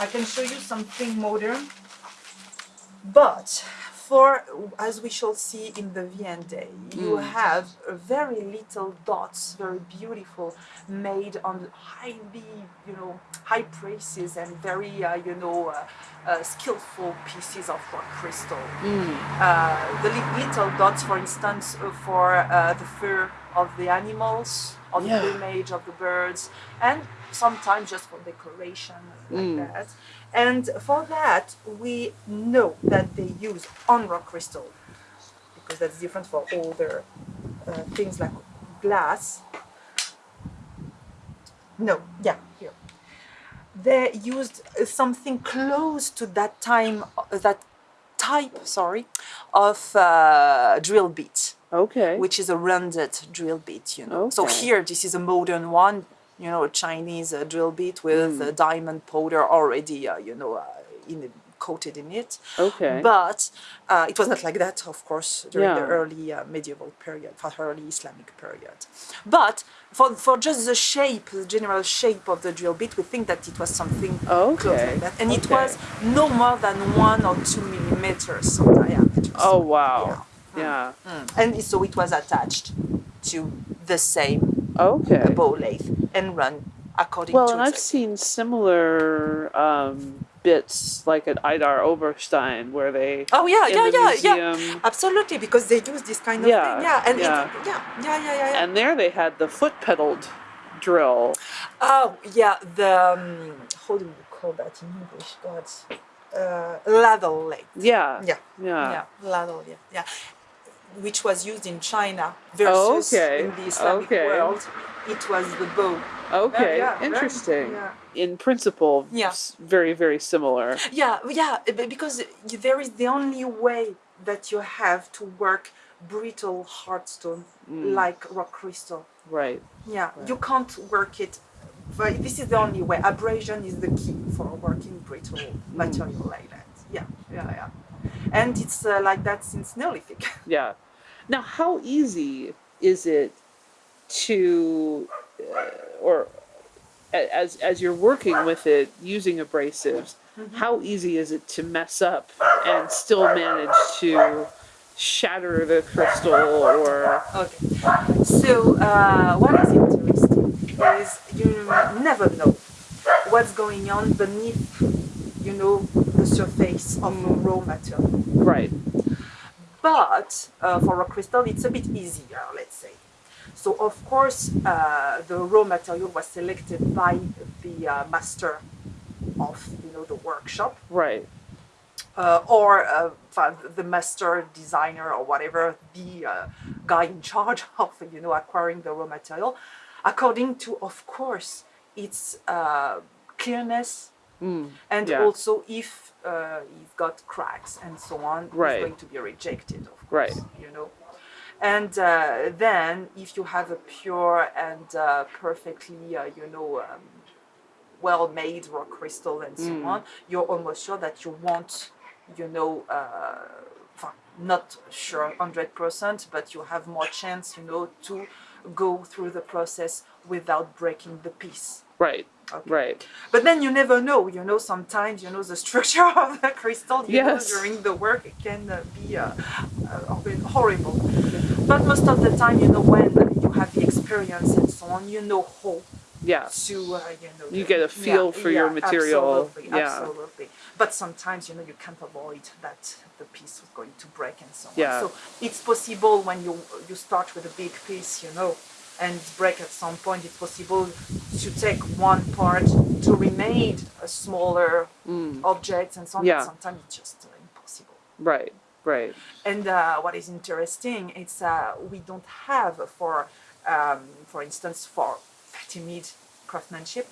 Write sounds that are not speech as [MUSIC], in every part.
I can show you something modern, but for as we shall see in the Viennale, you Mm. have very little dots, very beautiful, made on highly, you know, high prices and very, uh, you know, uh, uh, skillful pieces of rock crystal. Mm. Uh, the li- little dots, for instance, uh, for uh, the fur of the animals, the Yeah. plumage of the birds, and sometimes just for decoration, like Mm. that. And for that, we know that they use on rock crystal because that's different for older uh, things like glass. No, yeah, here. They used something close to that time, uh, that type, sorry, of uh, drill bit, Okay. which is a rounded drill bit, you know. Okay. So here, this is a modern one, you know, a Chinese uh, drill bit with Mm. uh, diamond powder already, uh, you know, uh, in coated in it. okay. But uh, it was not like that, of course, during the early uh, medieval period, for early Islamic period. But for, for just the shape, the general shape of the drill bit, we think that it was something close like that. And it was no more than one or two millimeters of diameter. Oh wow. Yeah. Yeah. Mm. And so it was attached to the same Okay. bow lathe and run according to Well, to and I've seen similar um, bits like at Idar Oberstein where they Oh yeah, yeah, yeah, yeah. Absolutely, because they use this kind of Yeah, thing. Yeah, and yeah. It, yeah, yeah, yeah, yeah, yeah. and there they had the foot pedaled drill. Oh yeah, the um, how do you call that in English? God, uh, ladle. Yeah. Yeah, Yeah. yeah, ladle. Yeah, yeah, which was used in China versus Okay, in the Islamic okay. world. It was the bow. Okay. Yeah, Interesting. Yeah. In principle, Yeah. s- very very similar. Yeah, yeah, because there is the only way that you have to work brittle hardstone Mm. like rock crystal. Right. Yeah, you can't work it. But this is the only way. Abrasion is the key for working brittle material like that. Yeah, yeah, yeah. And it's uh, like that since Neolithic. [LAUGHS] Yeah. Now, how easy is it to, uh, or as as you're working with it using abrasives, Mm-hmm. how easy is it to mess up and still manage to shatter the crystal or Okay. So uh, what is interesting is you never know what's going on beneath, you know, the surface of raw material. right? But uh, for a crystal, it's a bit easier, let's say. So of course, uh, the raw material was selected by the uh, master of you know the workshop, Right. uh, or uh, the master designer or whatever, the uh, guy in charge [LAUGHS] of you know acquiring the raw material, according to of course its uh, clearness Mm. and Yeah. also if uh, it's got cracks and so on, Right. it's going to be rejected, of course. Right. You know, and uh, then if you have a pure and uh, perfectly, uh, you know, um, well-made rock crystal and so Mm. on, you're almost sure that you won't, you know. Not sure 100%, but you have more chance, you know, to go through the process without breaking the piece. Right. Okay. Right. But then you never know, you know, sometimes, you know, the structure [LAUGHS] of the crystal, you Yes. know, during the work, it can uh, be uh, uh, horrible. But most of the time, you know, when you have the experience and so on, you know how Yeah. to, uh, you know. You the- get a feel for your material, Absolutely, yeah. absolutely. But sometimes, you know, you can't avoid that piece was going to break and so on. Yeah. So it's possible when you you start with a big piece, you know, and break at some point, it's possible to take one part to remain a smaller Mm. object and so on. Yeah. Sometimes it's just uh, impossible. Right. Right. And uh, what is interesting, it's uh, we don't have for, um, for instance, for timid craftsmanship,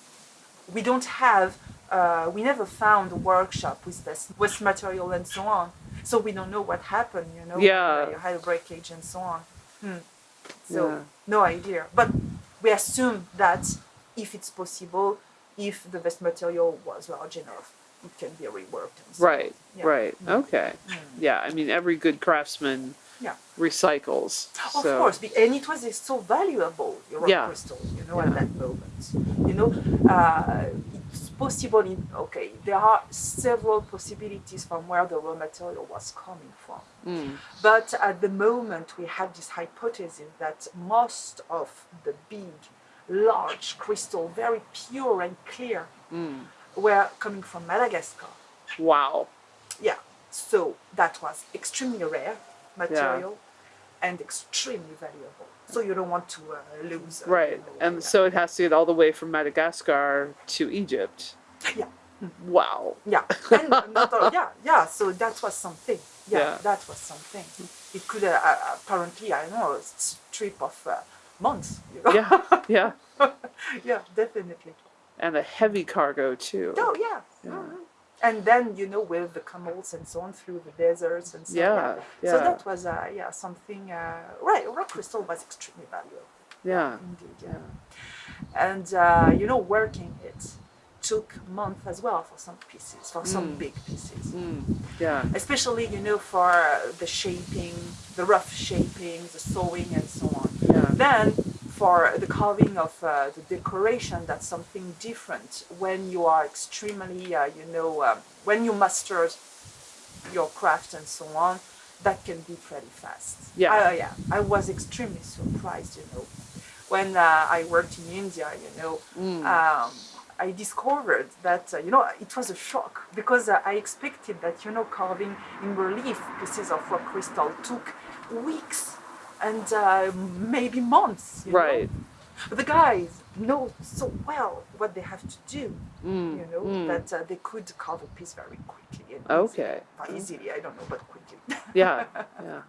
we don't have, uh, we never found a workshop with this, with material and so on. So we don't know what happened, you know. Yeah. You had a breakage and so on. Hmm. So Yeah. no idea. But we assume that if it's possible, if the vest material was large enough, it can be reworked. And so. Right. Yeah. Right. Mm. Okay. Yeah. I mean, every good craftsman Yeah. recycles. Of so. course, and it was so valuable, your Yeah. crystal, you know, at that moment. You know, uh, possible in okay there are several possibilities from where the raw material was coming from Mm. but at the moment we have this hypothesis that most of the big large crystal very pure and clear Mm. were coming from madagascar Wow. yeah so that was extremely rare material and extremely valuable so you don't want to uh, lose uh, Right. And so it has to get all the way from Madagascar to Egypt. yeah Wow. Yeah, and not all, yeah, yeah. So that was something. Yeah, Yeah. that was something. It could uh, uh, apparently, I don't know, a trip of uh, months. You know? Yeah. Yeah. [LAUGHS] yeah, definitely. And a heavy cargo too. Oh yeah. Yeah. Mhm. And then you know with the camels and so on through the deserts and so Yeah, So yeah. that was uh, yeah something. Uh, right, rock crystal was extremely valuable Yeah. indeed. Yeah. And uh, you know, working it took months as well for some pieces, for some Mm. big pieces. Mm. Yeah. especially you know for the shaping the rough shaping the sewing and so on Yeah. then for the carving of uh, the decoration that's something different when you are extremely uh, you know um, when you mastered your craft and so on that can be pretty fast Yeah. uh, yeah i was extremely surprised you know when uh, i worked in india you know Mm. um, I discovered that uh, you know it was a shock because uh, I expected that you know carving in relief pieces of rock crystal took weeks and uh, maybe months. you know. Right. But the guys know so well what they have to do. Mm. You know Mm. that uh, they could carve a piece very quickly. And Okay. Easily. Easily, I don't know, but quickly. Yeah. [LAUGHS] Yeah.